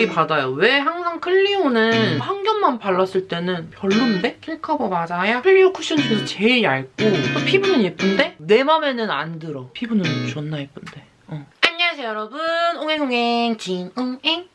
열이 받아요. 왜 항상 클리오는 한 겹만 발랐을 때는 별론데? 킬커버 맞아요? 클리오 쿠션 중에서 제일 얇고 또 피부는 예쁜데 내 맘에는 안 들어. 피부는 존나 예쁜데. 어. 안녕하세요 여러분. 옹행옹행 진옹행입니다.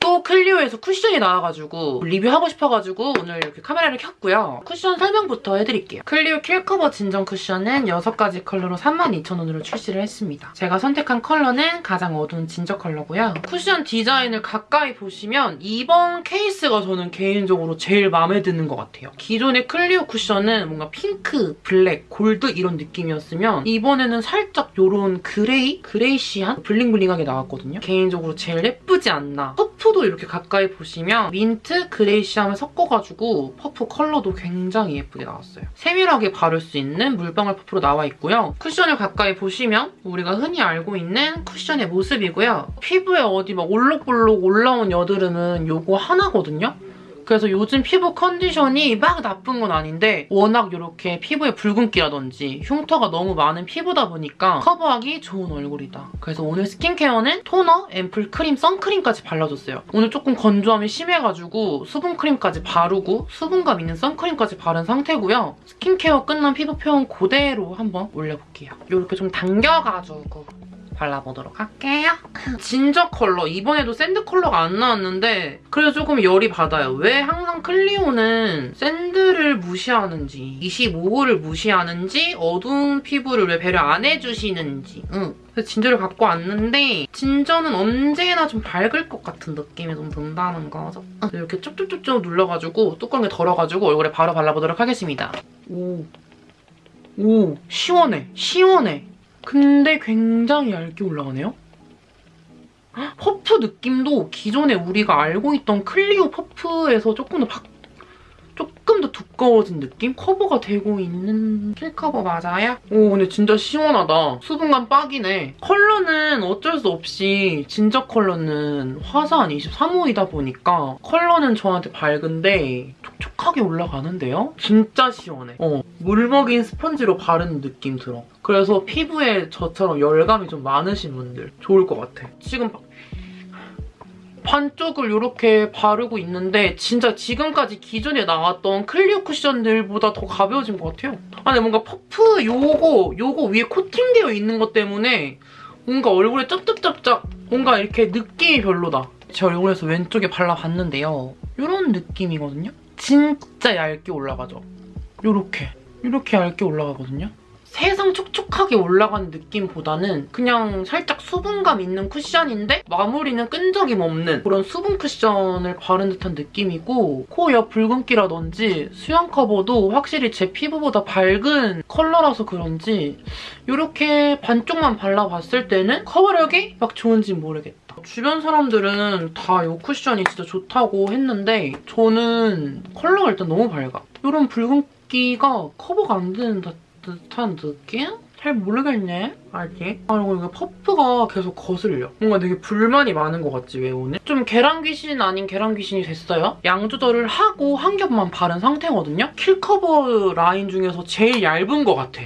또 클리오에서 쿠션이 나와가지고 리뷰하고 싶어가지고 오늘 이렇게 카메라를 켰고요. 쿠션 설명부터 해드릴게요. 클리오 킬커버 진정 쿠션은 6가지 컬러로 32,000원으로 출시를 했습니다. 제가 선택한 컬러는 가장 어두운 진저 컬러고요. 쿠션 디자인을 가까이 보시면 이번 케이스가 저는 개인적으로 제일 마음에 드는 것 같아요. 기존의 클리오 쿠션은 뭔가 핑크, 블랙, 골드 이런 느낌이었으면 이번에는 살짝 이런 gray? Grayish한? 블링블링하게 나왔거든요. 개인적으로 제일 예쁘지 않나. 퍼프 퍼프도 이렇게 가까이 보시면 민트, grayish함을 섞어가지고 퍼프 컬러도 굉장히 예쁘게 나왔어요. 세밀하게 바를 수 있는 물방울 퍼프로 나와 있고요. 쿠션을 가까이 보시면 우리가 흔히 알고 있는 쿠션의 모습이고요. 피부에 어디 막 올록볼록 올라온 여드름은 요거 하나거든요. 그래서 요즘 피부 컨디션이 막 나쁜 건 아닌데 워낙 이렇게 피부에 붉은기라든지 흉터가 너무 많은 피부다 보니까 커버하기 좋은 얼굴이다. 그래서 오늘 스킨케어는 토너, 앰플, 크림, 선크림까지 발라줬어요. 오늘 조금 건조함이 심해가지고 수분크림까지 바르고 수분감 있는 선크림까지 바른 상태고요. 스킨케어 끝난 피부 표현 그대로 한번 올려볼게요. 이렇게 좀 당겨가지고 발라보도록 할게요. 진저 컬러. 이번에도 sand 컬러가 안 나왔는데 그래서 조금 열이 받아요. 왜 항상 클리오는 sand를 무시하는지 25호를 무시하는지 어두운 피부를 왜 배려 안 해주시는지 응. 그래서 진저를 갖고 왔는데 진저는 언제나 좀 밝을 것 같은 느낌이 좀 든다는 거죠. 이렇게 쭉쭉쭉쭉 눌러가지고 뚜껑에 덜어가지고 얼굴에 바로 발라보도록 하겠습니다. 오. 오, 시원해. 시원해. 근데 굉장히 얇게 올라가네요? 퍼프 느낌도 기존에 우리가 알고 있던 클리오 퍼프에서 조금 더 박, 조금 더 두꺼워진 느낌? 커버가 되고 있는 킬커버 맞아요? 오 근데 진짜 시원하다. 수분감 빡이네. 컬러는 어쩔 수 없이 진저 컬러는 화사한 23호이다 보니까 컬러는 저한테 밝은데 촉촉하게 올라가는데요? 진짜 시원해. 어, 물 먹인 스펀지로 바르는 느낌 들어. 그래서 피부에 저처럼 열감이 좀 많으신 분들 좋을 것 같아. 지금 반쪽을 이렇게 바르고 있는데 진짜 지금까지 기존에 나왔던 클리오 쿠션들보다 더 가벼워진 것 같아요. 아니 뭔가 퍼프 요거 요거 위에 코팅되어 있는 것 때문에 뭔가 얼굴에 짭짭짭짭 뭔가 이렇게 느낌이 별로다. 제 얼굴에서 왼쪽에 발라봤는데요. 이런 느낌이거든요. 진짜 얇게 올라가죠. 요렇게. 이렇게 얇게 올라가거든요. 세상 촉촉하게 올라가는 느낌보다는 그냥 살짝 수분감 있는 쿠션인데 마무리는 끈적임 없는 그런 수분 쿠션을 바른 듯한 느낌이고 코 옆 붉은기라든지 수염 커버도 확실히 제 피부보다 밝은 컬러라서 그런지 이렇게 반쪽만 발라봤을 때는 커버력이 막 좋은지 모르겠다. 주변 사람들은 다 이 쿠션이 진짜 좋다고 했는데 저는 컬러가 일단 너무 밝아. 이런 붉은기가 커버가 안 되는 듯 한 느낌? 잘 모르겠네, 아직. 아, 그리고 이거 퍼프가 계속 거슬려. 뭔가 되게 불만이 많은 것 같지, 왜 오늘? 좀 계란 귀신 아닌 계란 귀신이 됐어요. 양 조절을 하고 한 겹만 바른 상태거든요? 킬커버 라인 중에서 제일 얇은 것 같아.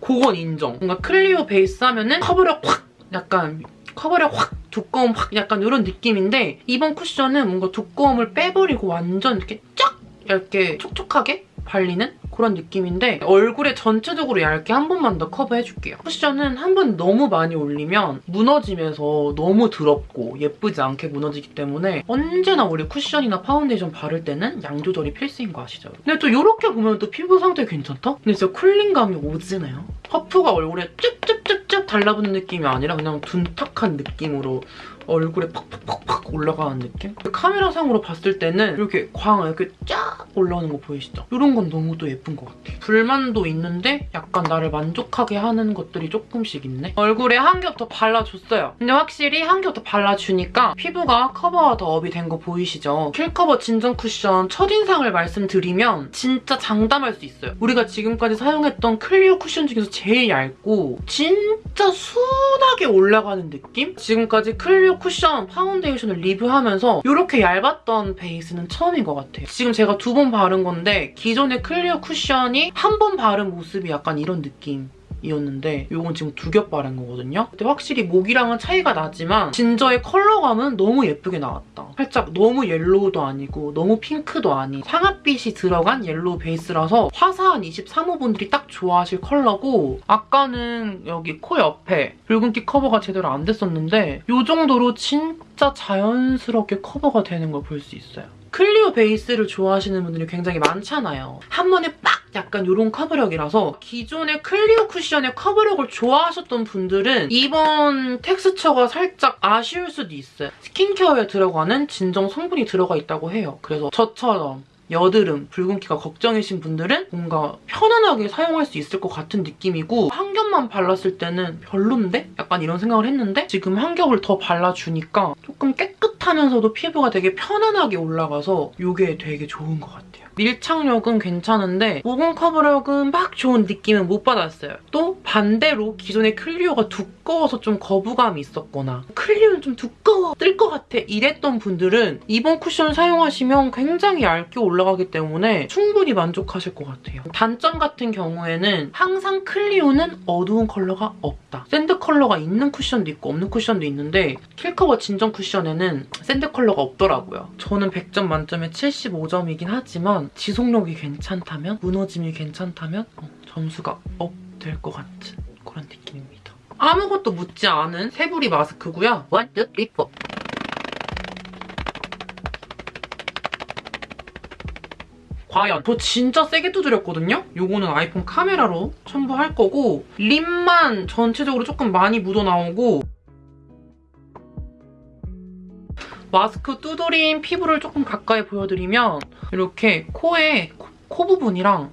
그건 인정. 뭔가 클리오 베이스 하면은 커버력 확! 약간 커버력 확! 두꺼움 확! 약간 이런 느낌인데 이번 쿠션은 뭔가 두꺼움을 빼버리고 완전 이렇게 쫙! 얇게 촉촉하게 발리는 그런 느낌인데 얼굴에 전체적으로 얇게 한 번만 더 커버해줄게요. 쿠션은 한 번 너무 많이 올리면 무너지면서 너무 더럽고 예쁘지 않게 무너지기 때문에 언제나 우리 쿠션이나 파운데이션 바를 때는 양 조절이 필수인 거 아시죠? 근데 또 이렇게 보면 또 피부 상태 괜찮다? 근데 진짜 cooling감이 오지네요. 퍼프가 얼굴에 쭉쭉쭉쭉 달라붙는 느낌이 아니라 그냥 둔탁한 느낌으로 얼굴에 팍팍팍팍 올라가는 느낌? 카메라상으로 봤을 때는 이렇게 광 이렇게 쫙 올라오는 거 보이시죠? 이런 건 너무 또 예쁜 것 같아. 불만도 있는데 약간 나를 만족하게 하는 것들이 조금씩 있네. 얼굴에 한 겹 더 발라줬어요. 근데 확실히 한 겹 더 발라주니까 피부가 커버가 더 up이 된 거 보이시죠? 킬커버 진정 쿠션 첫인상을 말씀드리면 진짜 장담할 수 있어요. 우리가 지금까지 사용했던 클리오 쿠션 중에서 제일 얇고 진짜 순하게 올라가는 느낌? 지금까지 클리오 쿠션 파운데이션을 리뷰하면서 이렇게 얇았던 베이스는 처음인 것 같아요. 지금 제가 두 번 바른 건데 기존의 클리오 쿠션이 한 번 바른 모습이 약간 이런 느낌. 이었는데 이건 지금 두 겹 바른 거거든요. 근데 확실히 목이랑은 차이가 나지만 진저의 컬러감은 너무 예쁘게 나왔다. 살짝 너무 yellow도 아니고 너무 핑크도 아닌 상아빛이 들어간 yellow 베이스라서 화사한 23호분들이 딱 좋아하실 컬러고 아까는 여기 코 옆에 붉은기 커버가 제대로 안 됐었는데 이 정도로 진짜 자연스럽게 커버가 되는 걸 볼 수 있어요. 클리오 베이스를 좋아하시는 분들이 굉장히 많잖아요. 한 번에 빡 약간 이런 커버력이라서 기존의 클리오 쿠션의 커버력을 좋아하셨던 분들은 이번 텍스처가 살짝 아쉬울 수도 있어요. 스킨케어에 들어가는 진정 성분이 들어가 있다고 해요. 그래서 저처럼 여드름, 붉은기가 걱정이신 분들은 뭔가 편안하게 사용할 수 있을 것 같은 느낌이고 한 겹만 발랐을 때는 별론데? 약간 이런 생각을 했는데 지금 한 겹을 더 발라주니까 조금 깨끗 하면서도 피부가 되게 편안하게 올라가서 이게 되게 좋은 것 같아요. 밀착력은 괜찮은데 모공 커버력은 막 좋은 느낌은 못 받았어요. 또 반대로 기존의 클리오가 두꺼워서 좀 거부감이 있었거나 클리오는 좀 두꺼워, 뜰 것 같아 이랬던 분들은 이번 쿠션 사용하시면 굉장히 얇게 올라가기 때문에 충분히 만족하실 것 같아요. 단점 같은 경우에는 항상 클리오는 어두운 컬러가 없다. sand 컬러가 있는 쿠션도 있고 없는 쿠션도 있는데 킬커버 진정 쿠션에는 sand 컬러가 없더라고요. 저는 100점 만점에 75점이긴 하지만 지속력이 괜찮다면 무너짐이 괜찮다면 어, 점수가 up 될 것 같은 그런 느낌입니다. 아무것도 묻지 않은 세부리 마스크고요. 1, 2, 3, 4. 과연 저 진짜 세게 두드렸거든요? 요거는 아이폰 카메라로 첨부할 거고 립만 전체적으로 조금 많이 묻어나오고 마스크 두드린 피부를 조금 가까이 보여드리면 이렇게 코에 코, 코 부분이랑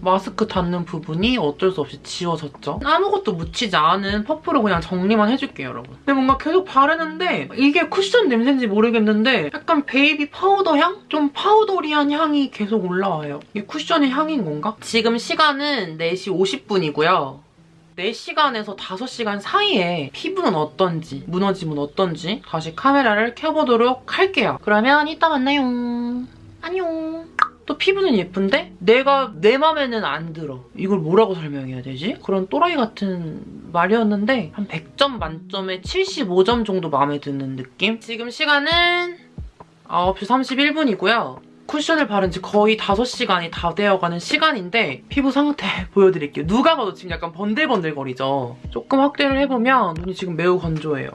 마스크 닿는 부분이 어쩔 수 없이 지워졌죠. 아무것도 묻히지 않은 퍼프로 그냥 정리만 해줄게요, 여러분. 근데 뭔가 계속 바르는데 이게 쿠션 냄새인지 모르겠는데 약간 베이비 파우더 향? 좀 powdery한 향이 계속 올라와요. 이게 쿠션의 향인 건가? 지금 시간은 4시 50분이고요. 4시간에서 5시간 사이에 피부는 어떤지, 무너짐은 어떤지 다시 카메라를 켜보도록 할게요. 그러면 이따 만나요. 안녕. 또 피부는 예쁜데 내가 내 맘에는 안 들어. 이걸 뭐라고 설명해야 되지? 그런 또라이 같은 말이었는데 한 100점 만점에 75점 정도 마음에 드는 느낌? 지금 시간은 9시 31분이고요. 쿠션을 바른 지 거의 5시간이 다 되어가는 시간인데 피부 상태 보여드릴게요. 누가 봐도 지금 약간 번들번들거리죠? 조금 확대를 해보면 눈이 지금 매우 건조해요.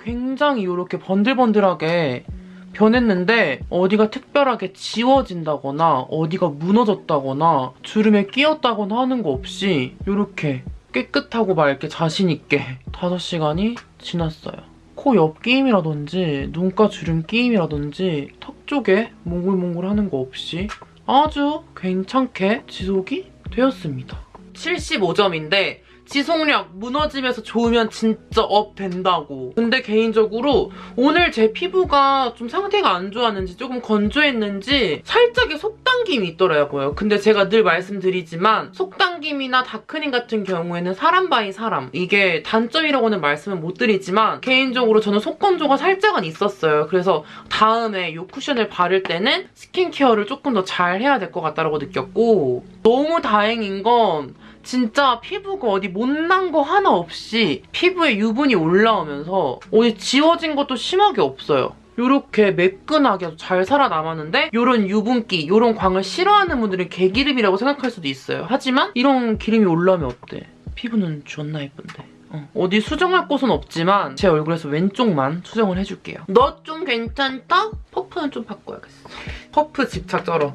굉장히 이렇게 번들번들하게 변했는데 어디가 특별하게 지워진다거나 어디가 무너졌다거나 주름에 끼었다거나 하는 거 없이 이렇게 깨끗하고 맑게 자신 있게 5시간이 지났어요. 코 옆 끼임이라든지 눈가 주름 끼임이라든지 턱 쪽에 몽글몽글 하는 거 없이 아주 괜찮게 지속이 되었습니다. 75점인데 지속력 무너지면서 좋으면 진짜 up 된다고. 근데 개인적으로 오늘 제 피부가 좀 상태가 안 좋았는지 조금 건조했는지 살짝의 속당김이 있더라고요. 근데 제가 늘 말씀드리지만 속당김이나 darkening 같은 경우에는 사람 by 사람. 이게 단점이라고는 말씀을 못 드리지만 개인적으로 저는 속건조가 살짝은 있었어요. 그래서 다음에 이 쿠션을 바를 때는 스킨케어를 조금 더 잘 해야 될 것 같다고 느꼈고 너무 다행인 건 진짜 피부가 어디 못난 거 하나 없이 피부에 유분이 올라오면서 어디 지워진 것도 심하게 없어요. 이렇게 매끈하게 잘 살아남았는데 이런 유분기, 이런 광을 싫어하는 분들은 개기름이라고 생각할 수도 있어요. 하지만 이런 기름이 올라오면 어때? 피부는 존나 예쁜데. 어. 디 수정할 곳은 없지만 제 얼굴에서 왼쪽만 수정을 해줄게요. 너 좀 괜찮다? 퍼프는 좀 바꿔야겠어. 퍼프 집착 쩔어.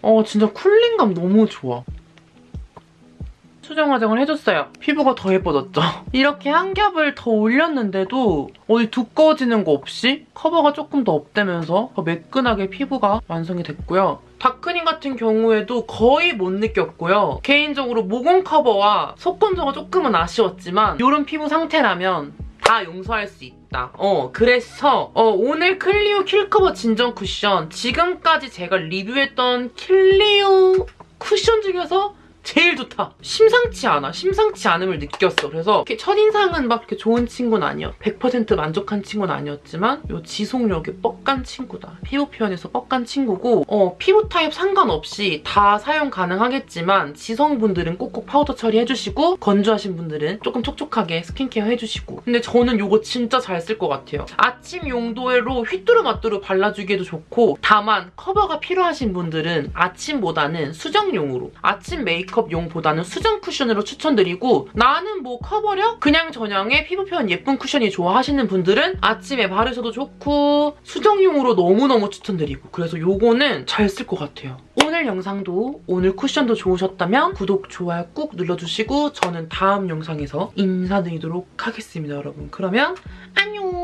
어 진짜 cooling감 너무 좋아. 수정 화장을 해줬어요. 피부가 더 예뻐졌죠? 이렇게 한 겹을 더 올렸는데도 어디 두꺼워지는 거 없이 커버가 조금 더 up되면서 더 매끈하게 피부가 완성이 됐고요. darkening 같은 경우에도 거의 못 느꼈고요. 개인적으로 모공 커버와 속 건조가 조금은 아쉬웠지만 이런 피부 상태라면 다 용서할 수 있다. 어, 그래서 어, 오늘 클리오 킬커버 진정 쿠션 지금까지 제가 리뷰했던 클리오 쿠션 중에서 제일 좋다. 심상치 않아. 심상치 않음을 느꼈어. 그래서 이렇게 첫인상은 막 이렇게 좋은 친구는 아니야. 100% 만족한 친구는 아니었지만 요 지속력이 뻑간 친구다. 피부 표현에서 뻑간 친구고 어, 피부 타입 상관없이 다 사용 가능하겠지만 지성분들은 꼭꼭 파우더 처리해주시고 건조하신 분들은 조금 촉촉하게 스킨케어 해주시고 근데 저는 요거 진짜 잘 쓸 것 같아요. 아침 용도로 휘뚜루마뚜루 발라주기에도 좋고 다만 커버가 필요하신 분들은 아침보다는 수정용으로 아침 메이크업용보다는 수정 쿠션으로 추천드리고 나는 뭐 커버력? 그냥 저냥의 피부 표현 예쁜 쿠션이 좋아하시는 분들은 아침에 바르셔도 좋고 수정용으로 너무너무 추천드리고 그래서 요거는 잘 쓸 것 같아요. 오늘 영상도 오늘 쿠션도 좋으셨다면 구독, 좋아요 꾹 눌러주시고 저는 다음 영상에서 인사드리도록 하겠습니다, 여러분. 그러면 안녕!